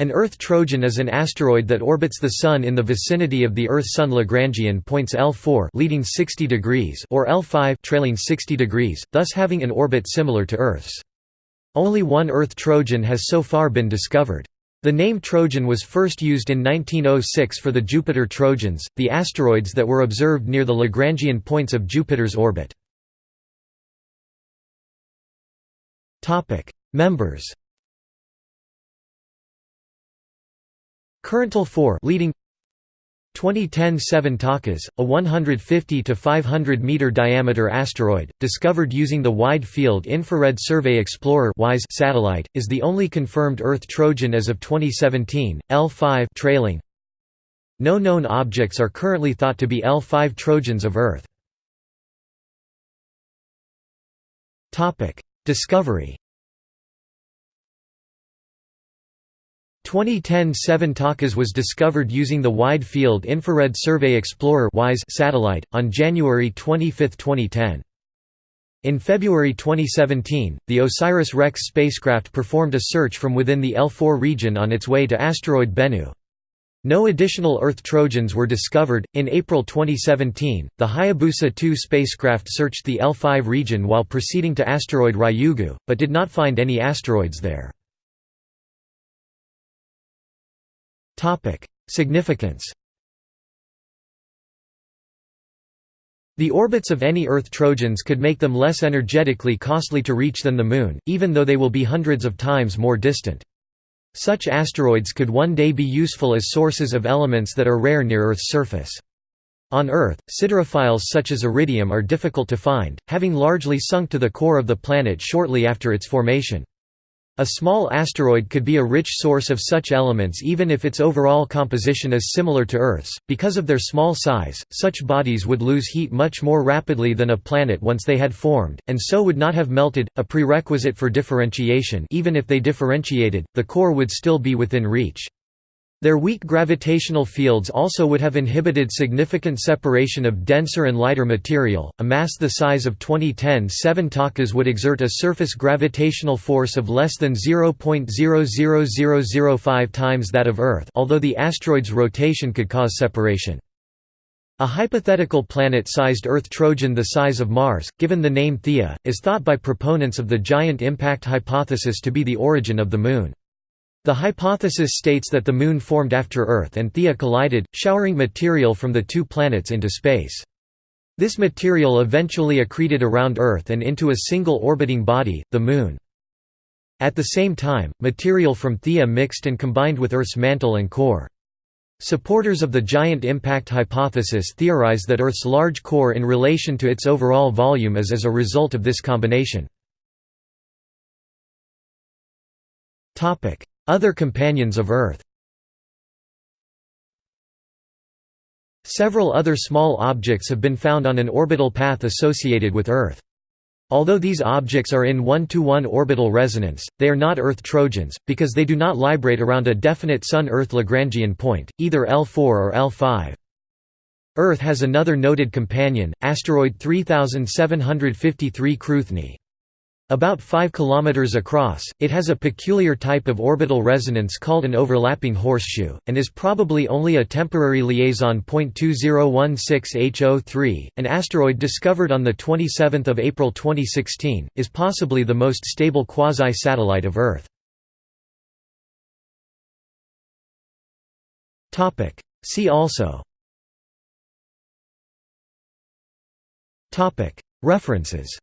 An Earth Trojan is an asteroid that orbits the Sun in the vicinity of the Earth-Sun Lagrangian points L4 leading 60 degrees or L5 trailing 60 degrees, thus having an orbit similar to Earth's. Only one Earth Trojan has so far been discovered. The name Trojan was first used in 1906 for the Jupiter Trojans, the asteroids that were observed near the Lagrangian points of Jupiter's orbit. Members Corinthal 4 leading 2010 Seven Takas, a 150 to 500 meter diameter asteroid, discovered using the Wide Field Infrared Survey Explorer (WISE) satellite, is the only confirmed Earth Trojan as of 2017. L5 trailing. No known objects are currently thought to be L5 Trojans of Earth. Topic: Discovery 2010 Seven Takas was discovered using the Wide Field Infrared Survey Explorer satellite, on January 25, 2010. In February 2017, the OSIRIS-REx spacecraft performed a search from within the L4 region on its way to asteroid Bennu. No additional Earth Trojans were discovered. In April 2017, the Hayabusa 2 spacecraft searched the L5 region while proceeding to asteroid Ryugu, but did not find any asteroids there. Topic: Significance. The orbits of any Earth Trojans could make them less energetically costly to reach than the Moon, even though they will be hundreds of times more distant. Such asteroids could one day be useful as sources of elements that are rare near Earth's surface. On Earth, siderophiles such as iridium are difficult to find, having largely sunk to the core of the planet shortly after its formation. A small asteroid could be a rich source of such elements even if its overall composition is similar to Earth's. Because of their small size, such bodies would lose heat much more rapidly than a planet once they had formed, and so would not have melted, a prerequisite for differentiation even if they differentiated, the core would still be within reach. Their weak gravitational fields also would have inhibited significant separation of denser and lighter material. A mass the size of 2010 7 Takas would exert a surface gravitational force of less than 0.00005 times that of Earth, although the asteroid's rotation could cause separation. A hypothetical planet-sized Earth Trojan the size of Mars, given the name Theia, is thought by proponents of the giant impact hypothesis to be the origin of the Moon. The hypothesis states that the Moon formed after Earth and Theia collided, showering material from the two planets into space. This material eventually accreted around Earth and into a single orbiting body, the Moon. At the same time, material from Theia mixed and combined with Earth's mantle and core. Supporters of the giant impact hypothesis theorize that Earth's large core in relation to its overall volume is as a result of this combination. Other companions of Earth Several other small objects have been found on an orbital path associated with Earth. Although these objects are in one-to-one -one orbital resonance, they are not Earth Trojans, because they do not librate around a definite Sun-Earth Lagrangian point, either L4 or L5. Earth has another noted companion, asteroid 3753 Cruithne. About 5 km across, it has a peculiar type of orbital resonance called an overlapping horseshoe, and is probably only a temporary liaison. 2016 HO3, an asteroid discovered on 27 April 2016, is possibly the most stable quasi-satellite of Earth. See also References